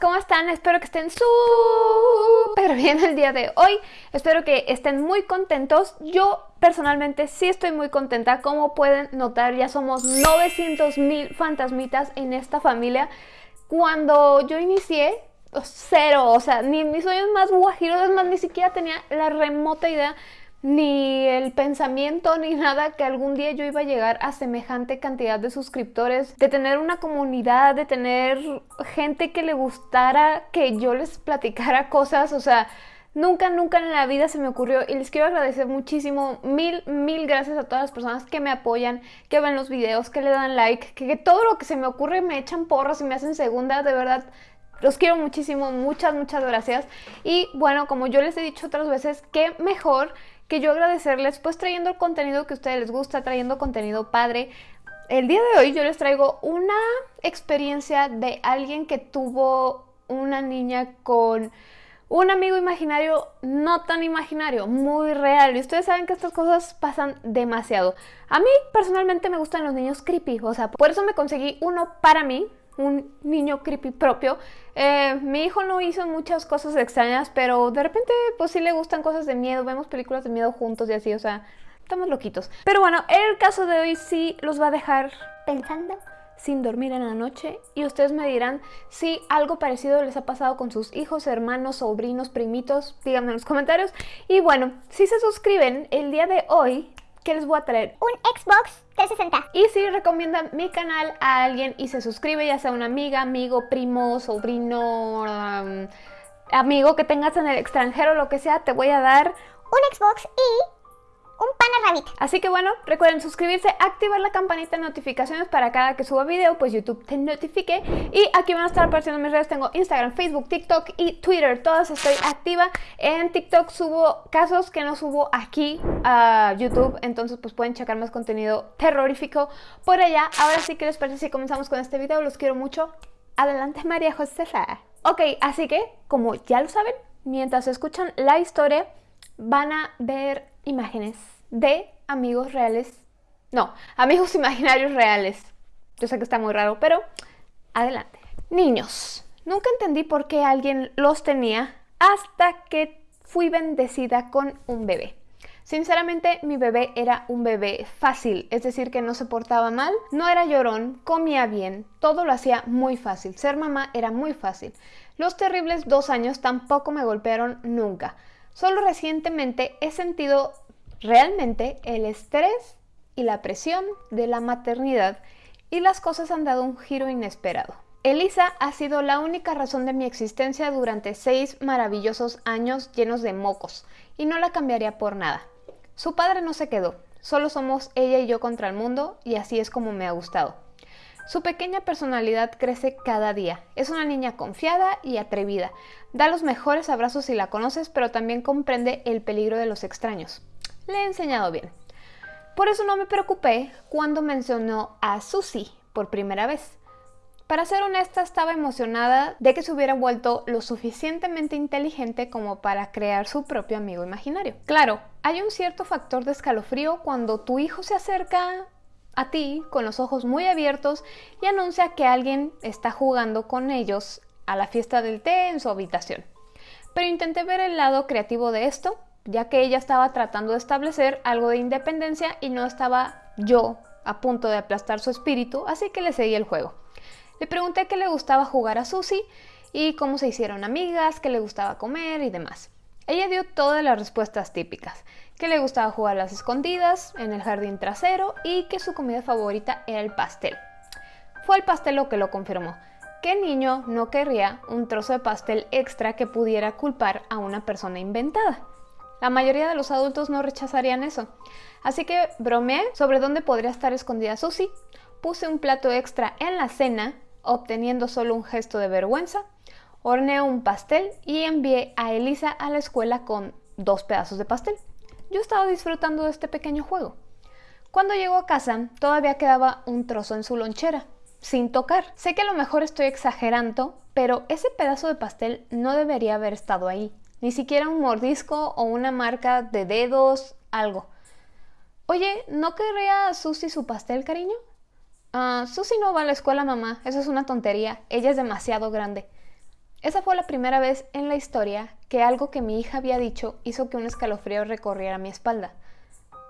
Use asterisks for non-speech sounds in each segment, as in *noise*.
¿cómo están? Espero que estén súper bien el día de hoy. Espero que estén muy contentos. Yo personalmente sí estoy muy contenta. Como pueden notar, ya somos 900 mil fantasmitas en esta familia. Cuando yo inicié, cero, o sea, ni mis sueños más guajiros, más, ni siquiera tenía la remota idea ni el pensamiento ni nada que algún día yo iba a llegar a semejante cantidad de suscriptores, de tener una comunidad, de tener gente que le gustara que yo les platicara cosas, o sea, nunca, nunca en la vida se me ocurrió. Y les quiero agradecer muchísimo, mil, mil gracias a todas las personas que me apoyan, que ven los videos, que le dan like, que, todo lo que se me ocurre me echan porras y me hacen segunda, de verdad, los quiero muchísimo, muchas, muchas gracias. Y bueno, como yo les he dicho otras veces, qué mejor que yo agradecerles pues trayendo el contenido que a ustedes les gusta, trayendo contenido padre. El día de hoy yo les traigo una experiencia de alguien que tuvo una niña con un amigo imaginario no tan imaginario, muy real. Y ustedes saben que estas cosas pasan demasiado. A mí personalmente me gustan los niños creepy, o sea, por eso me conseguí uno para mí, un niño creepy propio. Eh, mi hijo no hizo muchas cosas extrañas, pero de repente pues sí le gustan cosas de miedo, vemos películas de miedo juntos y así, o sea, estamos loquitos. Pero bueno, el caso de hoy sí los va a dejar pensando sin dormir en la noche y ustedes me dirán si algo parecido les ha pasado con sus hijos, hermanos, sobrinos, primitos, díganme en los comentarios. Y bueno, si se suscriben el día de hoy, ¿qué les voy a traer? Un Xbox 360. Recomiendan mi canal a alguien y se suscribe, ya sea una amiga, amigo, primo, sobrino, amigo que tengas en el extranjero, lo que sea, te voy a dar un Xbox y Así que bueno, recuerden suscribirse, activar la campanita de notificaciones para cada que suba video, pues YouTube te notifique. Y aquí van a estar apareciendo mis redes, tengo Instagram, Facebook, TikTok y Twitter, todas estoy activa. En TikTok subo casos que no subo aquí a YouTube, entonces pues pueden checar más contenido terrorífico por allá. Ahora sí que les parece si comenzamos con este video, los quiero mucho. Adelante María Josefa. Ok, así que como ya lo saben, mientras escuchan la historia van a ver imágenes de amigos reales. No, amigos *laughs* imaginarios reales. Yo sé que está muy raro, pero adelante. Niños. Nunca entendí por qué alguien los tenía hasta que fui bendecida con un bebé. Sinceramente, mi bebé era un bebé fácil, es decir, que no se portaba mal, no era llorón, comía bien, todo lo hacía muy fácil. Ser mamá era muy fácil. Los terribles dos años tampoco me golpearon nunca. Solo recientemente he sentido realmente el estrés y la presión de la maternidad y las cosas han dado un giro inesperado. Elisa ha sido la única razón de mi existencia durante seis maravillosos años llenos de mocos y no la cambiaría por nada. Su padre no se quedó, solo somos ella y yo contra el mundo y así es como me ha gustado. Su pequeña personalidad crece cada día. Es una niña confiada y atrevida. Da los mejores abrazos si la conoces, pero también comprende el peligro de los extraños. Le he enseñado bien. Por eso no me preocupé cuando mencionó a Susie por primera vez. Para ser honesta, estaba emocionada de que se hubiera vuelto lo suficientemente inteligente como para crear su propio amigo imaginario. Claro, hay un cierto factor de escalofrío cuando tu hijo se acerca a ti con los ojos muy abiertos y anuncia que alguien está jugando con ellos a la fiesta del té en su habitación. Pero intenté ver el lado creativo de esto, ya que ella estaba tratando de establecer algo de independencia y no estaba yo a punto de aplastar su espíritu, así que le seguí el juego. Le pregunté qué le gustaba jugar a Susie y cómo se hicieron amigas, qué le gustaba comer y demás. Ella dio todas las respuestas típicas, que le gustaba jugar a las escondidas en el jardín trasero y que su comida favorita era el pastel. Fue el pastel lo que lo confirmó. ¿Qué niño no querría un trozo de pastel extra que pudiera culpar a una persona inventada? La mayoría de los adultos no rechazarían eso. Así que bromeé sobre dónde podría estar escondida Susie, puse un plato extra en la cena, obteniendo solo un gesto de vergüenza, horneé un pastel y envié a Elisa a la escuela con dos pedazos de pastel. Yo estaba disfrutando de este pequeño juego. Cuando llegó a casa, todavía quedaba un trozo en su lonchera, sin tocar. Sé que a lo mejor estoy exagerando, pero ese pedazo de pastel no debería haber estado ahí. Ni siquiera un mordisco o una marca de dedos, algo. Oye, ¿no querría Susi su pastel, cariño? Ah, Susi no va a la escuela, mamá. Eso es una tontería. Ella es demasiado grande. Esa fue la primera vez en la historia que algo que mi hija había dicho hizo que un escalofrío recorriera mi espalda.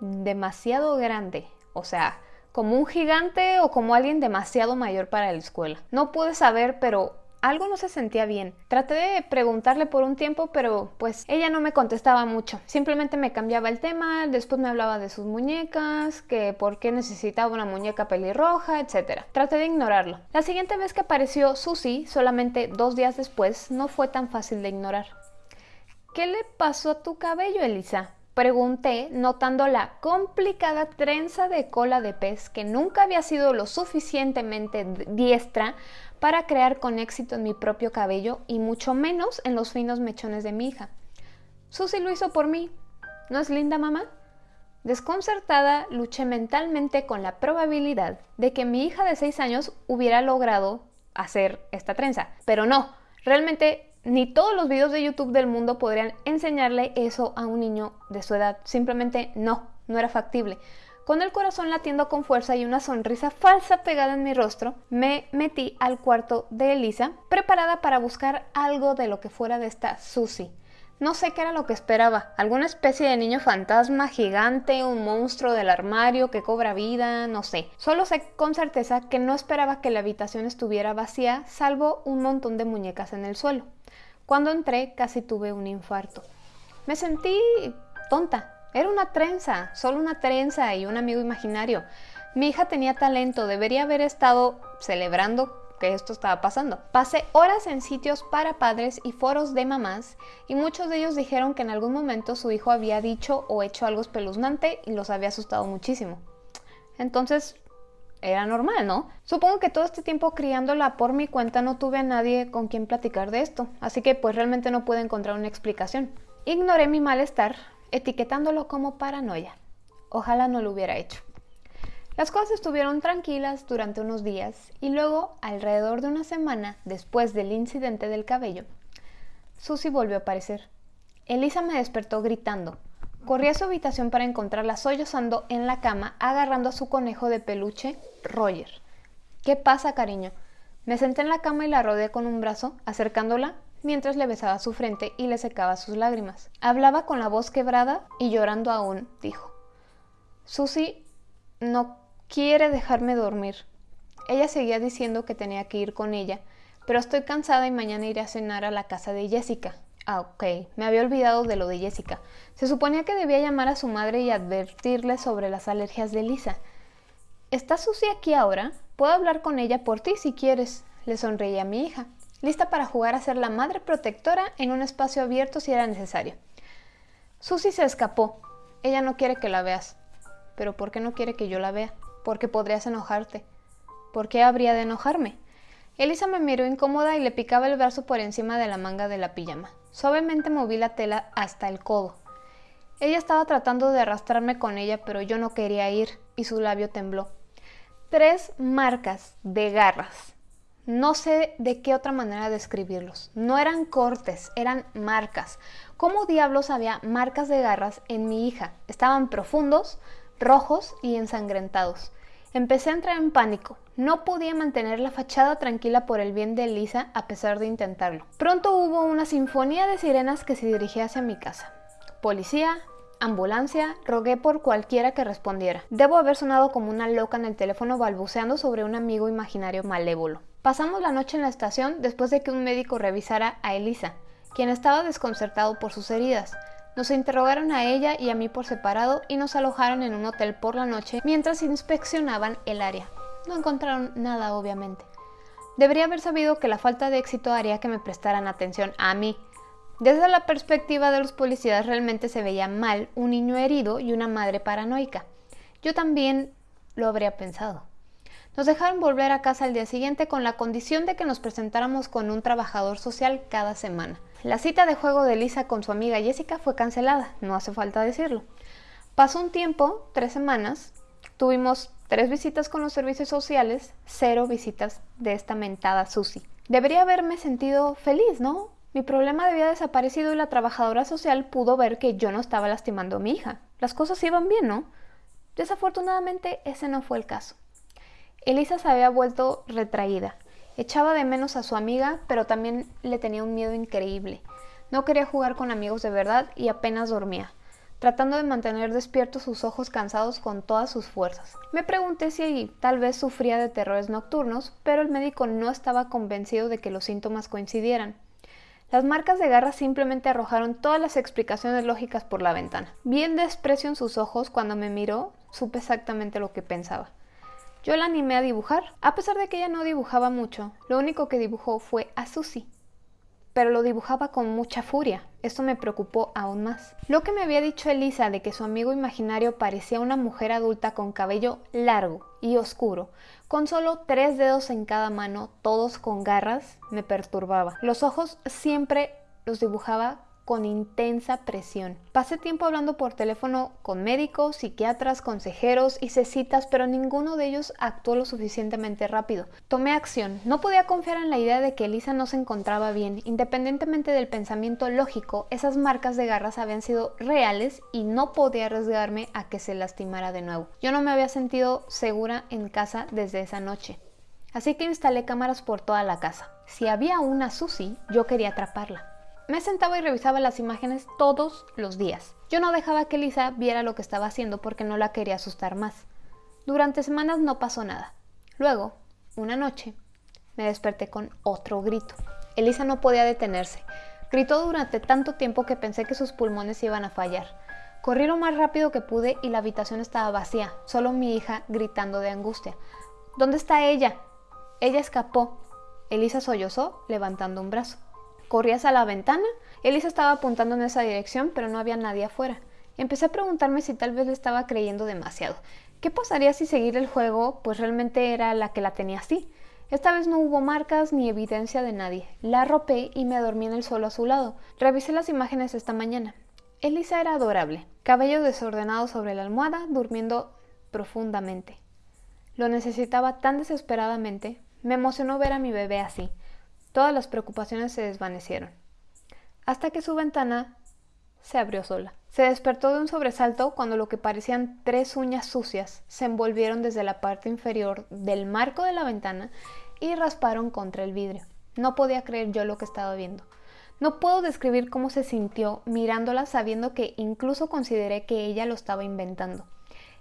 Demasiado grande, o sea, como un gigante o como alguien demasiado mayor para la escuela. No pude saber, pero algo no se sentía bien. Traté de preguntarle por un tiempo, pero pues ella no me contestaba mucho. Simplemente me cambiaba el tema, después me hablaba de sus muñecas, que por qué necesitaba una muñeca pelirroja, etc. Traté de ignorarlo. La siguiente vez que apareció Susie, solamente dos días después, no fue tan fácil de ignorar. ¿Qué le pasó a tu cabello, Elisa? Pregunté, notando la complicada trenza de cola de pez que nunca había sido lo suficientemente diestra para crear con éxito en mi propio cabello y mucho menos en los finos mechones de mi hija. Susy lo hizo por mí. ¿No es linda mamá? Desconcertada, luché mentalmente con la probabilidad de que mi hija de 6 años hubiera logrado hacer esta trenza. Pero no, realmente ni todos los videos de YouTube del mundo podrían enseñarle eso a un niño de su edad. Simplemente no, no era factible. Con el corazón latiendo con fuerza y una sonrisa falsa pegada en mi rostro, me metí al cuarto de Elisa, preparada para buscar algo de lo que fuera de esta Susie. No sé qué era lo que esperaba, alguna especie de niño fantasma gigante, un monstruo del armario que cobra vida, no sé. Solo sé con certeza que no esperaba que la habitación estuviera vacía, salvo un montón de muñecas en el suelo. Cuando entré casi tuve un infarto. Me sentí tonta, era una trenza, solo una trenza y un amigo imaginario. Mi hija tenía talento, debería haber estado celebrando que esto estaba pasando. Pasé horas en sitios para padres y foros de mamás y muchos de ellos dijeron que en algún momento su hijo había dicho o hecho algo espeluznante y los había asustado muchísimo. Entonces, era normal, ¿no? Supongo que todo este tiempo criándola por mi cuenta no tuve a nadie con quien platicar de esto, así que pues realmente no pude encontrar una explicación. Ignoré mi malestar, etiquetándolo como paranoia. Ojalá no lo hubiera hecho. Las cosas estuvieron tranquilas durante unos días y luego, alrededor de una semana después del incidente del cabello, Susie volvió a aparecer. Elisa me despertó gritando. Corrí a su habitación para encontrarla sollozando en la cama, agarrando a su conejo de peluche, Roger. ¿Qué pasa, cariño? Me senté en la cama y la rodeé con un brazo, acercándola mientras le besaba su frente y le secaba sus lágrimas. Hablaba con la voz quebrada y llorando aún, dijo. Susie no quiere dejarme dormir. Ella seguía diciendo que tenía que ir con ella, pero estoy cansada y mañana iré a cenar a la casa de Jessica. Ah, ok, me había olvidado de lo de Jessica. Se suponía que debía llamar a su madre y advertirle sobre las alergias de Lisa. ¿Está Susie aquí ahora? Puedo hablar con ella por ti si quieres, le sonreía a mi hija lista para jugar a ser la madre protectora en un espacio abierto si era necesario. Susie se escapó. Ella no quiere que la veas. ¿Pero por qué no quiere que yo la vea? Porque podrías enojarte. ¿Por qué habría de enojarme? Elisa me miró incómoda y le picaba el brazo por encima de la manga de la pijama. Suavemente moví la tela hasta el codo. Ella estaba tratando de arrastrarme con ella, pero yo no quería ir, y su labio tembló. Tres marcas de garras no sé de qué otra manera describirlos. No eran cortes, eran marcas. ¿Cómo diablos había marcas de garras en mi hija? Estaban profundos, rojos y ensangrentados. Empecé a entrar en pánico. No podía mantener la fachada tranquila por el bien de Elisa a pesar de intentarlo. Pronto hubo una sinfonía de sirenas que se dirigía hacia mi casa. Policía, ambulancia, rogué por cualquiera que respondiera. Debo haber sonado como una loca en el teléfono balbuceando sobre un amigo imaginario malévolo. Pasamos la noche en la estación después de que un médico revisara a Elisa, quien estaba desconcertado por sus heridas. Nos interrogaron a ella y a mí por separado y nos alojaron en un hotel por la noche mientras inspeccionaban el área. No encontraron nada, obviamente. Debería haber sabido que la falta de éxito haría que me prestaran atención a mí. Desde la perspectiva de los policías realmente se veía mal un niño herido y una madre paranoica. Yo también lo habría pensado. Nos dejaron volver a casa al día siguiente con la condición de que nos presentáramos con un trabajador social cada semana. La cita de juego de Lisa con su amiga Jessica fue cancelada, no hace falta decirlo. Pasó un tiempo, tres semanas, tuvimos tres visitas con los servicios sociales, cero visitas de esta mentada Susie. Debería haberme sentido feliz, ¿no? Mi problema había desaparecido y la trabajadora social pudo ver que yo no estaba lastimando a mi hija. Las cosas iban bien, ¿no? Desafortunadamente ese no fue el caso. Elisa se había vuelto retraída Echaba de menos a su amiga, pero también le tenía un miedo increíble. No quería jugar con amigos de verdad y apenas dormía, tratando de mantener despiertos sus ojos cansados con todas sus fuerzas. Me pregunté si tal vez sufría de terrores nocturnos, pero el médico no estaba convencido de que los síntomas coincidieran. Las marcas de garra simplemente arrojaron todas las explicaciones lógicas por la ventana. Vi el desprecio en sus ojos cuando me miró, supe exactamente lo que pensaba. Yo la animé a dibujar, a pesar de que ella no dibujaba mucho, lo único que dibujó fue a Susie pero lo dibujaba con mucha furia. Esto me preocupó aún más. Lo que me había dicho Elisa de que su amigo imaginario parecía una mujer adulta con cabello largo y oscuro, con solo tres dedos en cada mano, todos con garras, me perturbaba. Los ojos siempre los dibujaba con intensa presión. Pasé tiempo hablando por teléfono con médicos, psiquiatras, consejeros, hice citas, pero ninguno de ellos actuó lo suficientemente rápido. Tomé acción. No podía confiar en la idea de que Elisa no se encontraba bien. Independientemente del pensamiento lógico, esas marcas de garras habían sido reales y no podía arriesgarme a que se lastimara de nuevo. Yo no me había sentido segura en casa desde esa noche. Así que instalé cámaras por toda la casa. Si había una Susie, yo quería atraparla. Me sentaba y revisaba las imágenes todos los días. Yo no dejaba que Lisa viera lo que estaba haciendo porque no la quería asustar más. Durante semanas no pasó nada. Luego, una noche, me desperté con otro grito. Elisa no podía detenerse. Gritó durante tanto tiempo que pensé que sus pulmones iban a fallar. Corrí lo más rápido que pude y la habitación estaba vacía, solo mi hija gritando de angustia. ¿Dónde está ella? Ella escapó. Elisa sollozó, levantando un brazo. Corrí hacia la ventana. Elisa estaba apuntando en esa dirección, pero no había nadie afuera. Empecé a preguntarme si tal vez le estaba creyendo demasiado. ¿Qué pasaría si seguir el juego pues realmente era la que la tenía así? Esta vez no hubo marcas ni evidencia de nadie. La arropé y me dormí en el suelo a su lado. Revisé las imágenes esta mañana. Elisa era adorable, cabello desordenado sobre la almohada, durmiendo profundamente. Lo necesitaba tan desesperadamente. Me emocionó ver a mi bebé así. Todas las preocupaciones se desvanecieron, hasta que su ventana se abrió sola. Se despertó de un sobresalto cuando lo que parecían tres uñas sucias se envolvieron desde la parte inferior del marco de la ventana y rasparon contra el vidrio. No podía creer yo lo que estaba viendo. No puedo describir cómo se sintió mirándola sabiendo que incluso consideré que ella lo estaba inventando.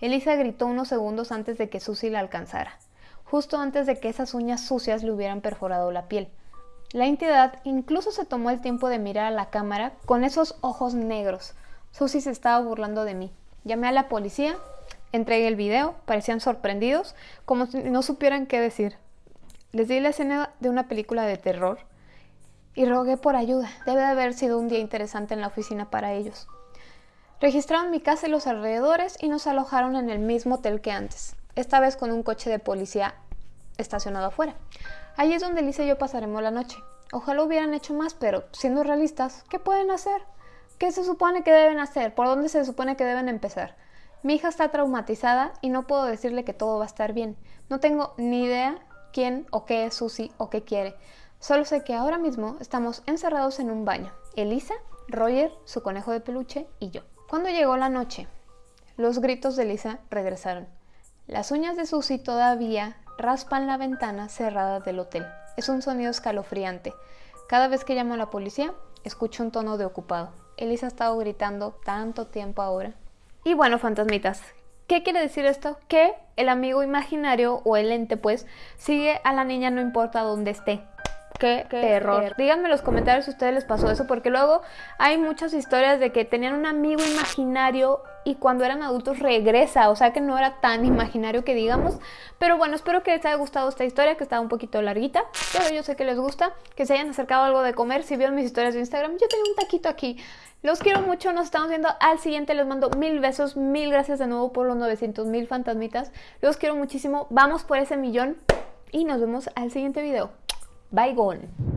Elisa gritó unos segundos antes de que Susie la alcanzara, justo antes de que esas uñas sucias le hubieran perforado la piel. La entidad incluso se tomó el tiempo de mirar a la cámara con esos ojos negros. Susie se estaba burlando de mí. Llamé a la policía, entregué el video, parecían sorprendidos, como si no supieran qué decir. Les di la escena de una película de terror y rogué por ayuda. Debe de haber sido un día interesante en la oficina para ellos. Registraron mi casa y los alrededores y nos alojaron en el mismo hotel que antes, esta vez con un coche de policía estacionado afuera. Ahí es donde Lisa y yo pasaremos la noche. Ojalá hubieran hecho más, pero siendo realistas, ¿qué pueden hacer? ¿Qué se supone que deben hacer? ¿Por dónde se supone que deben empezar? Mi hija está traumatizada y no puedo decirle que todo va a estar bien. No tengo ni idea quién o qué es Susie o qué quiere. Solo sé que ahora mismo estamos encerrados en un baño. Elisa, Roger, su conejo de peluche y yo. Cuando llegó la noche, los gritos de Elisa regresaron. Las uñas de Susie todavía raspan la ventana cerrada del hotel. Es un sonido escalofriante. Cada vez que llamo a la policía, escucho un tono de ocupado. Elisa ha estado gritando tanto tiempo ahora. Y bueno, fantasmitas, ¿qué quiere decir esto? Que el amigo imaginario o el ente, pues, sigue a la niña no importa dónde esté. Qué, terror. Díganme en los comentarios si a ustedes les pasó eso, porque luego hay muchas historias de que tenían un amigo imaginario y cuando eran adultos regresa, o sea que no era tan imaginario que digamos. Pero bueno, espero que les haya gustado esta historia, que estaba un poquito larguita, pero yo sé que les gusta, que se hayan acercado algo de comer. Si vieron mis historias de Instagram, yo tengo un taquito aquí. Los quiero mucho, nos estamos viendo al siguiente, les mando mil besos, mil gracias de nuevo por los 900 mil fantasmitas. Los quiero muchísimo, vamos por ese millón y nos vemos al siguiente video. Bye gone.